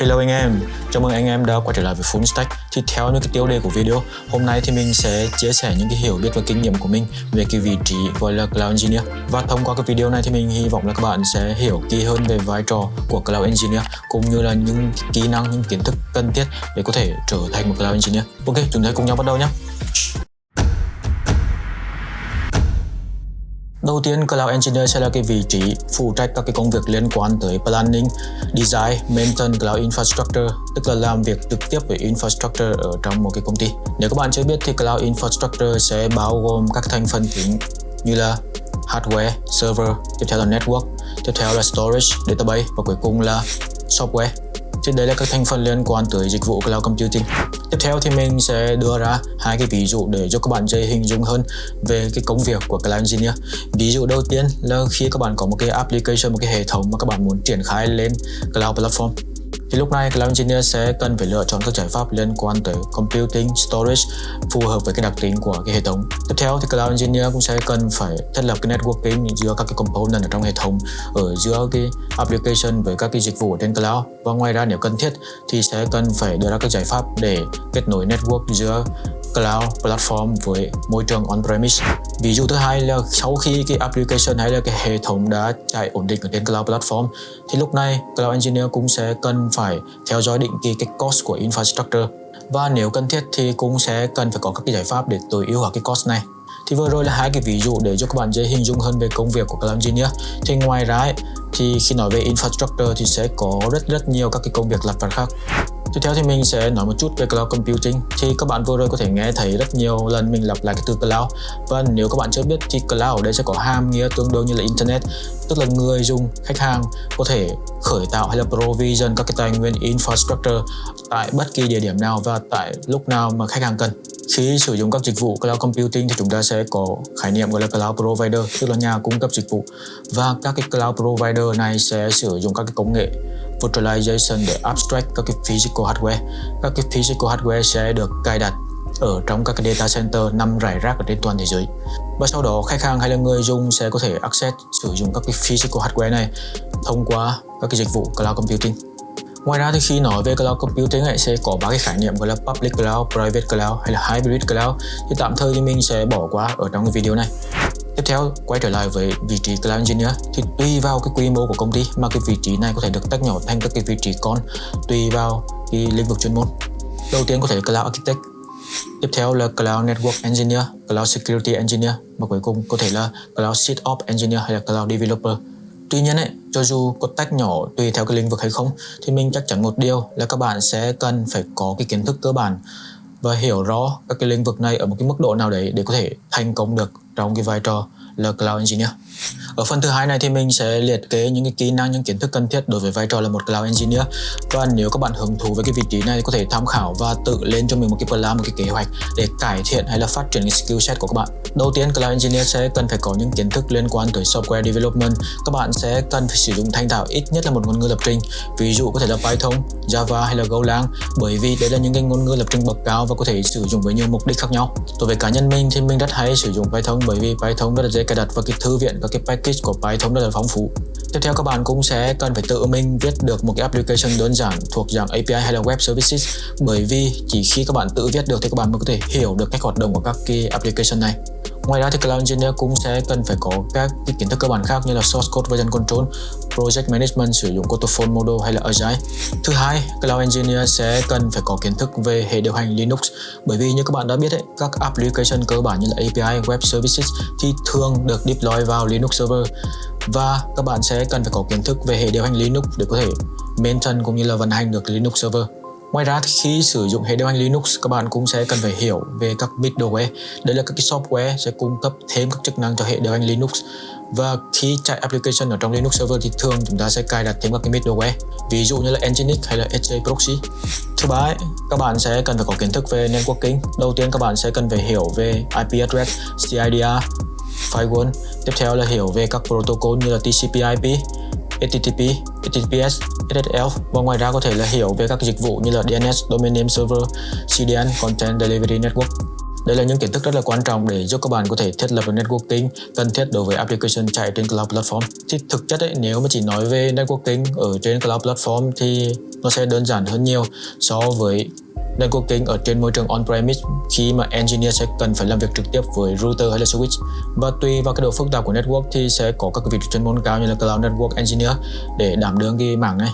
Hello anh em, chào mừng anh em đã quay trở lại với Full Stack. Thì theo những cái tiêu đề của video Hôm nay thì mình sẽ chia sẻ những cái hiểu biết và kinh nghiệm của mình về cái vị trí gọi là Cloud Engineer. Và thông qua cái video này thì mình hy vọng là các bạn sẽ hiểu kỹ hơn về vai trò của Cloud Engineer Cũng như là những kỹ năng, những kiến thức cần thiết để có thể trở thành một Cloud Engineer. Ok, chúng ta cùng nhau bắt đầu nhé. Đầu tiên, Cloud Engineer sẽ là cái vị trí phụ trách các cái công việc liên quan tới planning, design, maintain cloud infrastructure, tức là làm việc trực tiếp với infrastructure ở trong một cái công ty. Nếu các bạn chưa biết thì cloud infrastructure sẽ bao gồm các thành phần chính như là hardware, server, tiếp theo là network, tiếp theo là storage, database và cuối cùng là software. Thì đây là các thành phần liên quan tới dịch vụ cloud computing. Tiếp theo thì mình sẽ đưa ra hai cái ví dụ để cho các bạn dễ hình dung hơn về cái công việc của cloud engineer. Ví dụ đầu tiên là khi các bạn có một cái application, một cái hệ thống mà các bạn muốn triển khai lên cloud platform thì lúc này Cloud Engineer sẽ cần phải lựa chọn các giải pháp liên quan tới computing, storage phù hợp với cái đặc tính của cái hệ thống. Tiếp theo thì Cloud Engineer cũng sẽ cần phải thiết lập cái networking giữa các cái component ở trong hệ thống ở giữa cái application với các cái dịch vụ ở trên cloud và ngoài ra nếu cần thiết thì sẽ cần phải đưa ra các giải pháp để kết nối network giữa cloud platform với môi trường on-premise. Ví dụ thứ hai là sau khi cái application hay là cái hệ thống đã chạy ổn định ở trên cloud platform thì lúc này cloud engineer cũng sẽ cần phải theo dõi định kỳ cái cost của infrastructure và nếu cần thiết thì cũng sẽ cần phải có các cái giải pháp để tối ưu hóa cái cost này. Thì vừa rồi là hai cái ví dụ để cho các bạn dễ hình dung hơn về công việc của Cloud Engineer. Thì ngoài ra ấy, thì khi nói về infrastructure thì sẽ có rất rất nhiều các cái công việc lặt vặt khác. Tiếp theo thì mình sẽ nói một chút về cloud computing. Thì các bạn vừa rồi có thể nghe thấy rất nhiều lần mình lặp lại cái từ cloud. Và nếu các bạn chưa biết thì cloud ở đây sẽ có hàm nghĩa tương đương như là internet, tức là người dùng, khách hàng có thể khởi tạo hay là provision các cái tài nguyên infrastructure tại bất kỳ địa điểm nào và tại lúc nào mà khách hàng cần. Khi sử dụng các dịch vụ cloud computing thì chúng ta sẽ có khái niệm gọi là cloud provider, tức là nhà cung cấp dịch vụ. Và các cái cloud provider này sẽ sử dụng các cái công nghệ virtualization để abstract các cái physical hardware. Các cái physical hardware sẽ được cài đặt ở trong các cái data center nằm rải rác ở trên toàn thế giới. Và sau đó khách hàng hay là người dùng sẽ có thể access sử dụng các cái physical hardware này thông qua các cái dịch vụ cloud computing. Ngoài ra thì khi nói về cloud computing ấy, sẽ có ba cái khái niệm gọi là public cloud, private cloud hay là hybrid cloud. Thì tạm thời thì mình sẽ bỏ qua ở trong cái video này. Tiếp theo, quay trở lại với vị trí Cloud Engineer thì tùy vào cái quy mô của công ty mà cái vị trí này có thể được tách nhỏ thành các cái vị trí con tùy vào cái lĩnh vực chuyên môn. Đầu tiên có thể là Cloud Architect, tiếp theo là Cloud Network Engineer, Cloud Security Engineer và cuối cùng có thể là Cloud SysOps Engineer hay là Cloud Developer. Tuy nhiên ấy, cho dù có tách nhỏ tùy theo cái lĩnh vực hay không thì mình chắc chắn một điều là các bạn sẽ cần phải có cái kiến thức cơ bản và hiểu rõ các cái lĩnh vực này ở một cái mức độ nào đấy để có thể thành công được trong cái vai trò là Cloud Engineer. Ở phần thứ hai này thì mình sẽ liệt kê những cái kỹ năng, những kiến thức cần thiết đối với vai trò là một Cloud Engineer và nếu các bạn hứng thú với cái vị trí này thì có thể tham khảo và tự lên cho mình một cái plan, một cái kế hoạch để cải thiện hay là phát triển cái skill set của các bạn. Đầu tiên, Cloud Engineer sẽ cần phải có những kiến thức liên quan tới software development. Các bạn sẽ cần phải sử dụng thành thạo ít nhất là một ngôn ngữ lập trình, ví dụ có thể là Python, Java hay là Golang, bởi vì đây là những cái ngôn ngữ lập trình bậc cao và có thể sử dụng với nhiều mục đích khác nhau. Đối với cá nhân mình thì mình rất hay sử dụng Python bởi vì Python rất là dễ cài đặt và cái thư viện và cái package của Python rất là phong phú. Tiếp theo các bạn cũng sẽ cần phải tự mình viết được một cái application đơn giản thuộc dạng API hay là web services, bởi vì chỉ khi các bạn tự viết được thì các bạn mới có thể hiểu được cách hoạt động của các cái application này. Ngoài ra thì Cloud Engineer cũng sẽ cần phải có các cái kiến thức cơ bản khác như là source code version control, project management sử dụng Waterfall model hay là Agile. Thứ hai, Cloud Engineer sẽ cần phải có kiến thức về hệ điều hành Linux bởi vì như các bạn đã biết ấy, các application cơ bản như là API, web services thì thường được deploy vào Linux server và các bạn sẽ cần phải có kiến thức về hệ điều hành Linux để có thể maintain cũng như là vận hành được Linux server. Ngoài ra thì khi sử dụng hệ điều hành Linux các bạn cũng sẽ cần phải hiểu về các middleware. Đây là các cái software sẽ cung cấp thêm các chức năng cho hệ điều hành Linux. Và khi chạy application ở trong Linux server thì thường chúng ta sẽ cài đặt thêm các cái middleware. Ví dụ như là Nginx hay là HA Proxy. Thứ ba, các bạn sẽ cần phải có kiến thức về networking. Đầu tiên các bạn sẽ cần phải hiểu về IP address, CIDR, firewall. Tiếp theo là hiểu về các protocol như là TCP/IP, HTTP, HTTPS, SSL và ngoài ra có thể là hiểu về các dịch vụ như là DNS, Domain Name Server, CDN, Content Delivery Network. Đây là những kiến thức rất là quan trọng để giúp các bạn có thể thiết lập được networking cần thiết đối với application chạy trên cloud platform. Thì thực chất ấy, nếu mà chỉ nói về networking ở trên cloud platform thì nó sẽ đơn giản hơn nhiều so với networking ở trên môi trường on-premise, khi mà engineer sẽ cần phải làm việc trực tiếp với router hay là switch. Và tùy vào cái độ phức tạp của network thì sẽ có các vị trí chuyên môn cao như là cloud network engineer để đảm đương cái mảng này.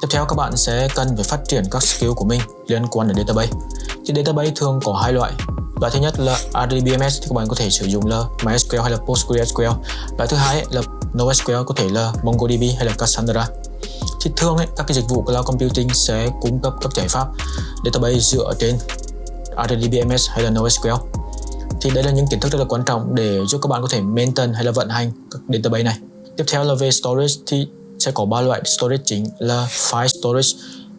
Tiếp theo, các bạn sẽ cần phải phát triển các skill của mình liên quan đến database. Thì database thường có hai loại. Loại thứ nhất là RDBMS thì các bạn có thể sử dụng là MySQL hay là PostgreSQL. Loại thứ hai là NoSQL có thể là MongoDB hay là Cassandra thì thường ấy, các cái dịch vụ cloud computing sẽ cung cấp các giải pháp database dựa trên RDBMS hay là NoSQL. Thì đây là những kiến thức rất là quan trọng để giúp các bạn có thể maintain hay là vận hành các database này. Tiếp theo là về storage thì sẽ có ba loại storage chính là file storage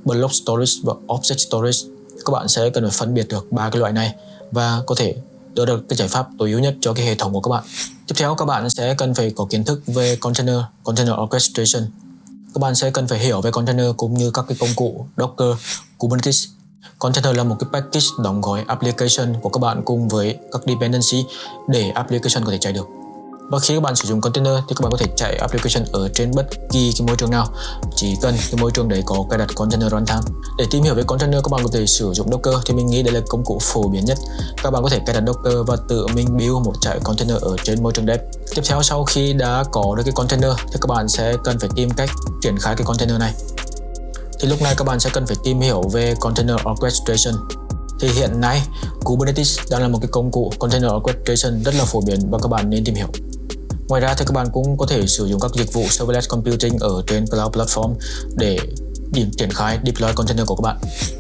block storage và object storage. Các bạn sẽ cần phải phân biệt được ba cái loại này và có thể đưa được cái giải pháp tối ưu nhất cho cái hệ thống của các bạn. Tiếp theo các bạn sẽ cần phải có kiến thức về container container orchestration các bạn sẽ cần phải hiểu về container cũng như các cái công cụ Docker, Kubernetes. Container là một cái package đóng gói application của các bạn cùng với các dependency để application có thể chạy được. Và khi các bạn sử dụng container thì các bạn có thể chạy application ở trên bất kỳ cái môi trường nào. Chỉ cần cái môi trường đấy có cài đặt container runtime. Để tìm hiểu về container các bạn có thể sử dụng Docker thì mình nghĩ đây là công cụ phổ biến nhất. Các bạn có thể cài đặt Docker và tự mình build một chạy container ở trên môi trường dev. Tiếp theo, sau khi đã có được cái container thì các bạn sẽ cần phải tìm cách triển khai cái container này. Thì lúc này các bạn sẽ cần phải tìm hiểu về container orchestration. Thì hiện nay Kubernetes đang là một cái công cụ container orchestration rất là phổ biến và các bạn nên tìm hiểu. Ngoài ra thì các bạn cũng có thể sử dụng các dịch vụ serverless computing ở trên cloud platform để điểm triển khai deploy container của các bạn.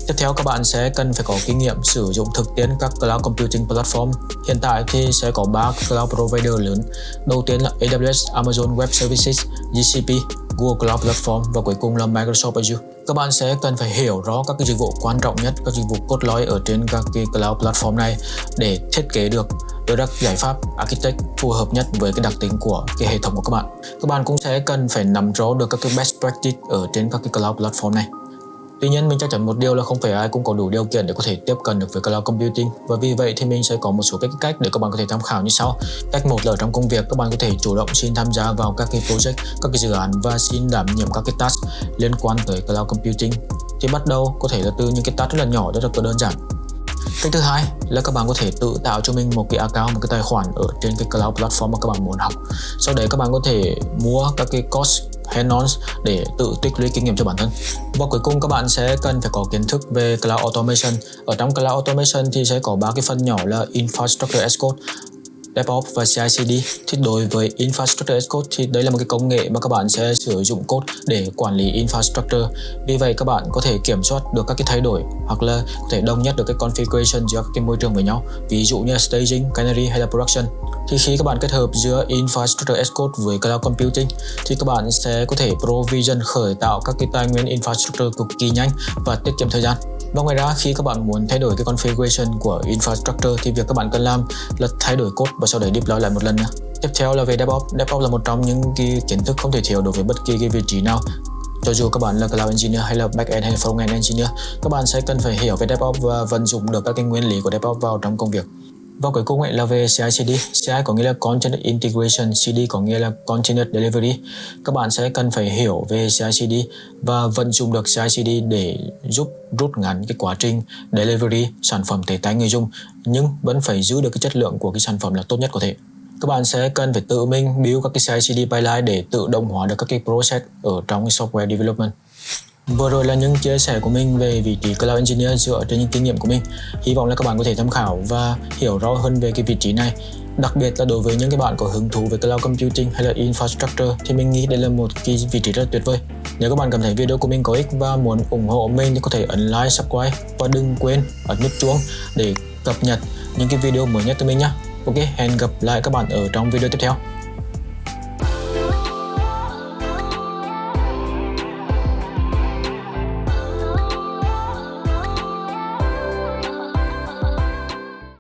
Tiếp theo các bạn sẽ cần phải có kinh nghiệm sử dụng thực tiễn các cloud computing platform. Hiện tại thì sẽ có 3 cloud provider lớn. Đầu tiên là AWS, Amazon Web Services, GCP, Google Cloud Platform và cuối cùng là Microsoft Azure. Các bạn sẽ cần phải hiểu rõ các cái dịch vụ quan trọng nhất, các dịch vụ cốt lõi ở trên các cái cloud platform này để thiết kế được đưa ra giải pháp architect phù hợp nhất với cái đặc tính của cái hệ thống của các bạn. Các bạn cũng sẽ cần phải nắm rõ được các cái best practice ở trên các cái cloud platform này. Tuy nhiên mình chắc chắn một điều là không phải ai cũng có đủ điều kiện để có thể tiếp cận được với cloud computing và vì vậy thì mình sẽ có một số cái cách để các bạn có thể tham khảo như sau. Cách một là trong công việc các bạn có thể chủ động xin tham gia vào các cái project, các cái dự án và xin đảm nhiệm các cái task liên quan tới cloud computing. Thì bắt đầu có thể là từ những cái task rất là nhỏ rất là đơn giản Cách thứ hai là các bạn có thể tự tạo cho mình một cái account, một cái tài khoản ở trên cái cloud platform mà các bạn muốn học. Sau đấy các bạn có thể mua các cái course hands-on để tự tích lũy kinh nghiệm cho bản thân. Và cuối cùng các bạn sẽ cần phải có kiến thức về cloud automation. Ở trong cloud automation thì sẽ có ba cái phần nhỏ là infrastructure as code, DevOps và CI/CD thì đối với Infrastructure as Code thì đây là một cái công nghệ mà các bạn sẽ sử dụng code để quản lý infrastructure. Vì vậy các bạn có thể kiểm soát được các cái thay đổi hoặc là có thể đồng nhất được cái configuration giữa các cái môi trường với nhau. Ví dụ như staging, canary hay là production. Thì khi các bạn kết hợp giữa Infrastructure as Code với Cloud Computing thì các bạn sẽ có thể provision khởi tạo các cái tài nguyên infrastructure cực kỳ nhanh và tiết kiệm thời gian và ngoài ra, khi các bạn muốn thay đổi cái configuration của infrastructure thì việc các bạn cần làm là thay đổi code và sau đấy deploy lại một lần nữa. Tiếp theo là về DevOps. DevOps là một trong những cái kiến thức không thể thiếu đối với bất kỳ cái vị trí nào cho dù các bạn là cloud engineer hay là backend hay là frontend engineer, các bạn sẽ cần phải hiểu về DevOps và vận dụng được các cái nguyên lý của DevOps vào trong công việc và cuối cùng ấy là về CI/CD. CI có nghĩa là Continuous Integration, CD có nghĩa là Continuous Delivery. Các bạn sẽ cần phải hiểu về CI/CD và vận dụng được CI/CD để giúp rút ngắn cái quá trình delivery sản phẩm tới tay người dùng nhưng vẫn phải giữ được cái chất lượng của cái sản phẩm là tốt nhất có thể. Các bạn sẽ cần phải tự mình build các cái CI/CD pipeline để tự động hóa được các cái process ở trong cái software development. Vừa rồi là những chia sẻ của mình về vị trí Cloud Engineer dựa trên những kinh nghiệm của mình. Hy vọng là các bạn có thể tham khảo và hiểu rõ hơn về cái vị trí này. Đặc biệt là đối với những cái bạn có hứng thú về Cloud Computing hay là Infrastructure thì mình nghĩ đây là một cái vị trí rất tuyệt vời. Nếu các bạn cảm thấy video của mình có ích và muốn ủng hộ mình thì có thể ấn like, subscribe và đừng quên ấn nút chuông để cập nhật những cái video mới nhất từ mình nhé. Ok, hẹn gặp lại các bạn ở trong video tiếp theo.